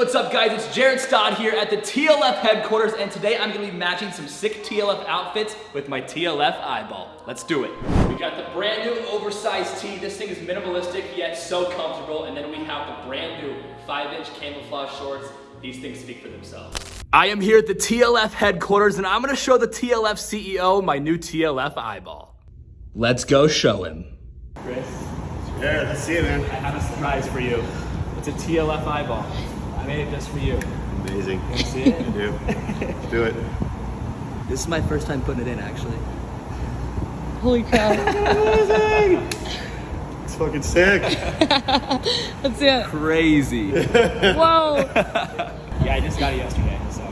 What's up guys, it's Jared Stott here at the TLF headquarters and today I'm gonna be matching some sick TLF outfits with my TLF eyeball. Let's do it. We got the brand new oversized tee. This thing is minimalistic yet so comfortable and then we have the brand new 5 inch camouflage shorts. These things speak for themselves. I am here at the TLF headquarters and I'm gonna show the TLF CEO my new TLF eyeball. Let's go show him. Chris, Yeah, let's see it, man. I have a surprise for you. It's a TLF eyeball. I made it just for you. Amazing. See it? Do. Do it. This is my first time putting it in, actually. Holy cow. Amazing! It's fucking sick. Let's see it. Crazy. Whoa. yeah, I just got it yesterday, so.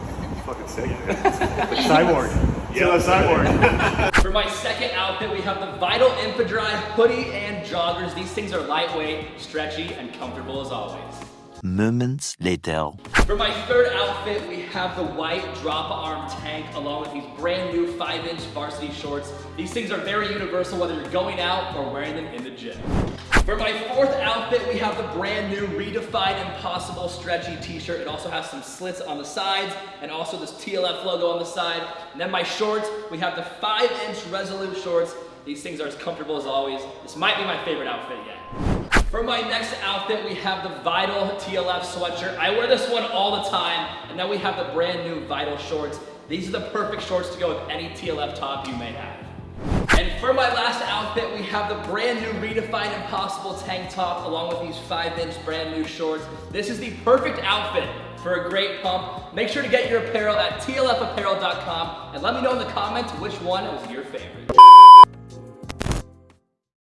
fucking sick. Like cyborg. Yeah, like cyborg. For my second outfit, we have the Vital Infradry hoodie and joggers. These things are lightweight, stretchy, and comfortable as always. Moments later. For my third outfit, we have the white drop arm tank along with these brand new 5 inch varsity shorts. These things are very universal whether you're going out or wearing them in the gym. For my fourth outfit, we have the brand new Redefined Impossible stretchy t-shirt. It also has some slits on the sides and also this TLF logo on the side. And then my shorts, we have the 5 inch Resolute shorts. These things are as comfortable as always. This might be my favorite outfit yet. For my next outfit, we have the Vital TLF sweatshirt. I wear this one all the time. And then we have the brand new Vital shorts. These are the perfect shorts to go with any TLF top you may have. And for my last outfit, we have the brand new Redefined Impossible tank top along with these 5-inch brand new shorts. This is the perfect outfit for a great pump. Make sure to get your apparel at tlfapparel.com and let me know in the comments which one was your favorite.